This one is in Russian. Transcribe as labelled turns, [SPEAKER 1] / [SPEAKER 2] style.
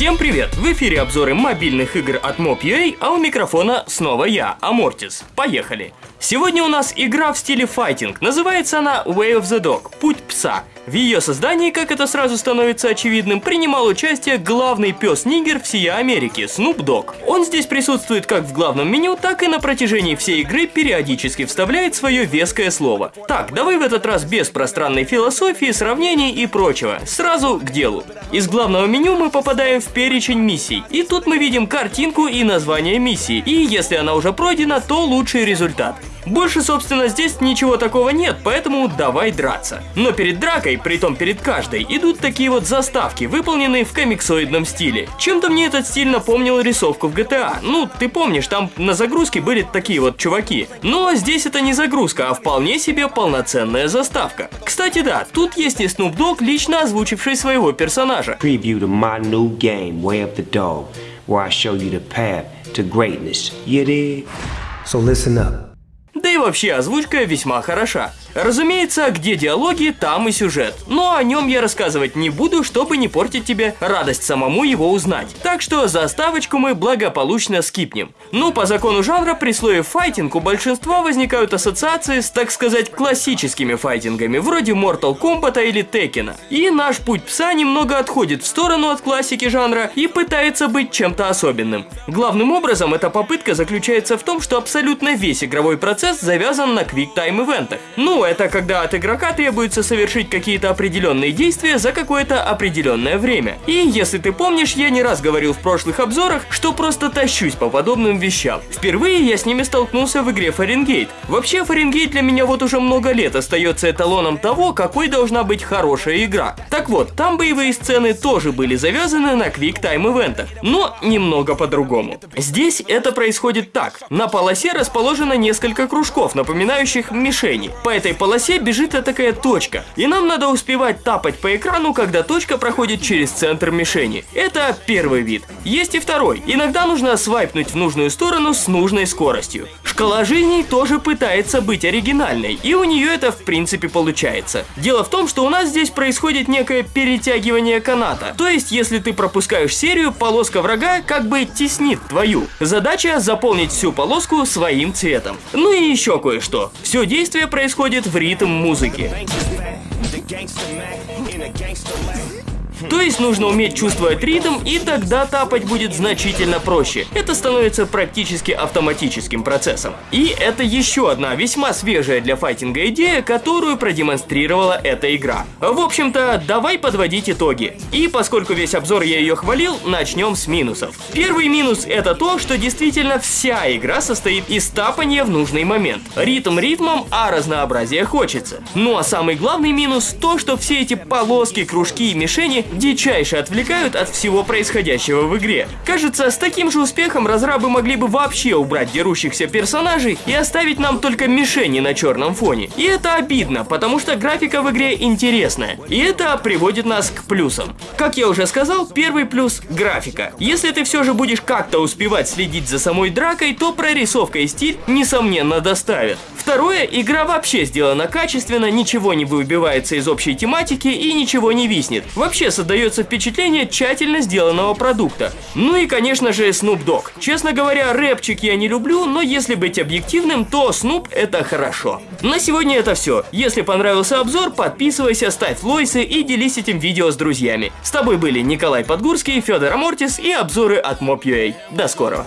[SPEAKER 1] Всем привет! В эфире обзоры мобильных игр от Mob.ua, а у микрофона снова я, Амортис. Поехали! Сегодня у нас игра в стиле файтинг. Называется она Way of the Dog – Путь пса. В ее создании, как это сразу становится очевидным, принимал участие главный пес-нигер всей Америки – Snoop Dogg. Он здесь присутствует как в главном меню, так и на протяжении всей игры периодически вставляет свое веское слово. Так, давай в этот раз без пространной философии, сравнений и прочего. Сразу к делу. Из главного меню мы попадаем в перечень миссий. И тут мы видим картинку и название миссии. И если она уже пройдена, то лучший результат. Больше, собственно, здесь ничего такого нет, поэтому давай драться. Но перед дракой, притом перед каждой, идут такие вот заставки, выполненные в комиксоидном стиле. Чем-то мне этот стиль напомнил рисовку в GTA. Ну, ты помнишь, там на загрузке были такие вот чуваки. Но здесь это не загрузка, а вполне себе полноценная заставка. Кстати, да, тут есть и Snoop Dogg, лично озвучивший своего персонажа.
[SPEAKER 2] So listen up.
[SPEAKER 1] Да и вообще озвучка весьма хороша. Разумеется, где диалоги, там и сюжет. Но о нем я рассказывать не буду, чтобы не портить тебе радость самому его узнать. Так что заставочку мы благополучно скипнем. Ну, по закону жанра, при слове файтинг у большинства возникают ассоциации с, так сказать, классическими файтингами, вроде Mortal Kombat или Tekken. И наш путь пса немного отходит в сторону от классики жанра и пытается быть чем-то особенным. Главным образом, эта попытка заключается в том, что абсолютно весь игровой процесс завязан на квик-тайм ивентах. Это когда от игрока требуется совершить какие-то определенные действия за какое-то определенное время. И если ты помнишь, я не раз говорил в прошлых обзорах, что просто тащусь по подобным вещам. Впервые я с ними столкнулся в игре Фаренгейт. Вообще, Фаренгейт для меня вот уже много лет остается эталоном того, какой должна быть хорошая игра. Так вот, там боевые сцены тоже были завязаны на квик-тайм ивентах, но немного по-другому. Здесь это происходит так. На полосе расположено несколько кружков, напоминающих мишени. По этой полосе бежит такая точка, и нам надо успевать тапать по экрану, когда точка проходит через центр мишени. Это первый вид. Есть и второй. Иногда нужно свайпнуть в нужную сторону с нужной скоростью. Шкала жизней тоже пытается быть оригинальной, и у нее это в принципе получается. Дело в том, что у нас здесь происходит некое перетягивание каната. То есть, если ты пропускаешь серию, полоска врага как бы теснит твою. Задача заполнить всю полоску своим цветом. Ну и еще кое-что. Все действие происходит в ритм музыки. То есть нужно уметь чувствовать ритм, и тогда тапать будет значительно проще. Это становится практически автоматическим процессом. И это еще одна весьма свежая для файтинга идея, которую продемонстрировала эта игра. В общем-то, давай подводить итоги. И поскольку весь обзор я ее хвалил, начнем с минусов. Первый минус это то, что действительно вся игра состоит из тапания в нужный момент. Ритм ритмом, а разнообразие хочется. Ну а самый главный минус то, что все эти полоски, кружки и мишени дичайше отвлекают от всего происходящего в игре. Кажется, с таким же успехом разрабы могли бы вообще убрать дерущихся персонажей и оставить нам только мишени на черном фоне. И это обидно, потому что графика в игре интересная. И это приводит нас к плюсам. Как я уже сказал, первый плюс – графика. Если ты все же будешь как-то успевать следить за самой дракой, то прорисовка и стиль, несомненно, доставят. Второе, игра вообще сделана качественно, ничего не выбивается из общей тематики и ничего не виснет. Вообще создается впечатление тщательно сделанного продукта. Ну и, конечно же, Snoop Dogg. Честно говоря, рэпчик я не люблю, но если быть объективным, то Snoop это хорошо. На сегодня это все. Если понравился обзор, подписывайся, ставь лойсы и делись этим видео с друзьями. С тобой были Николай Подгурский, Федор Амортис и обзоры от Mob.ua. До скорого.